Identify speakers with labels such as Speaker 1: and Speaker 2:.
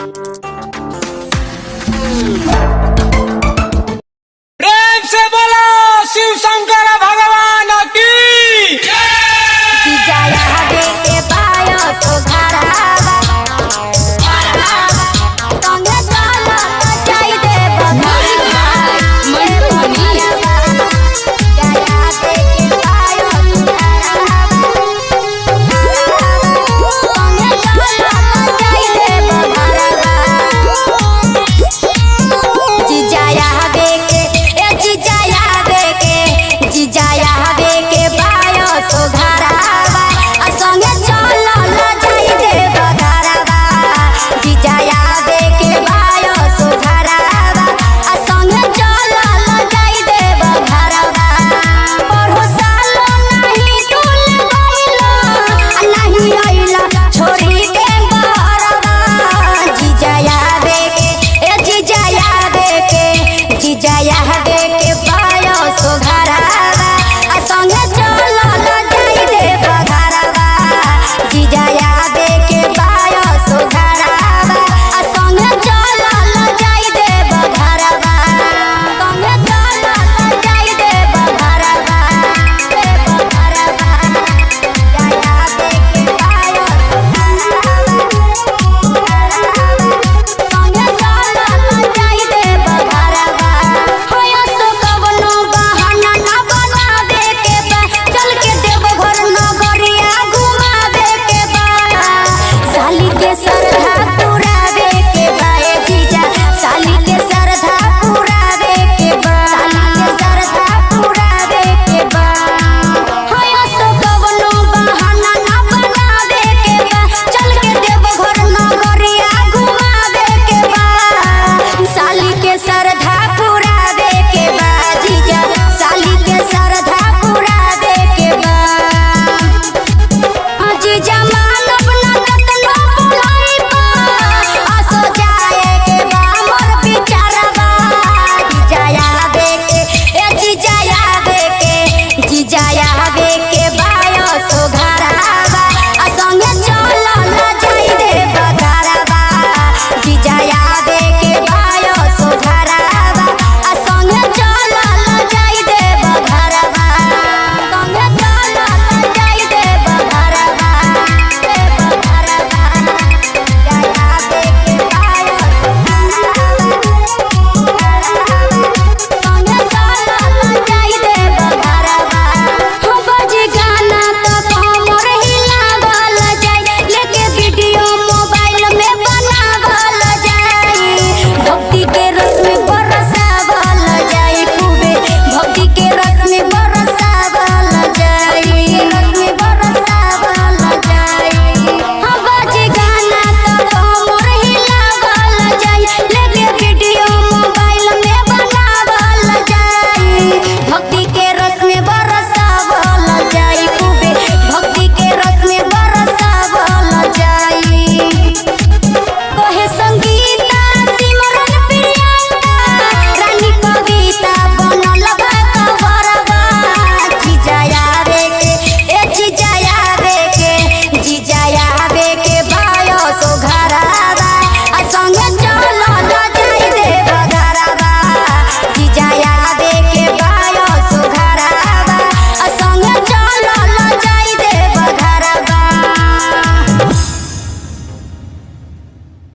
Speaker 1: प्रेम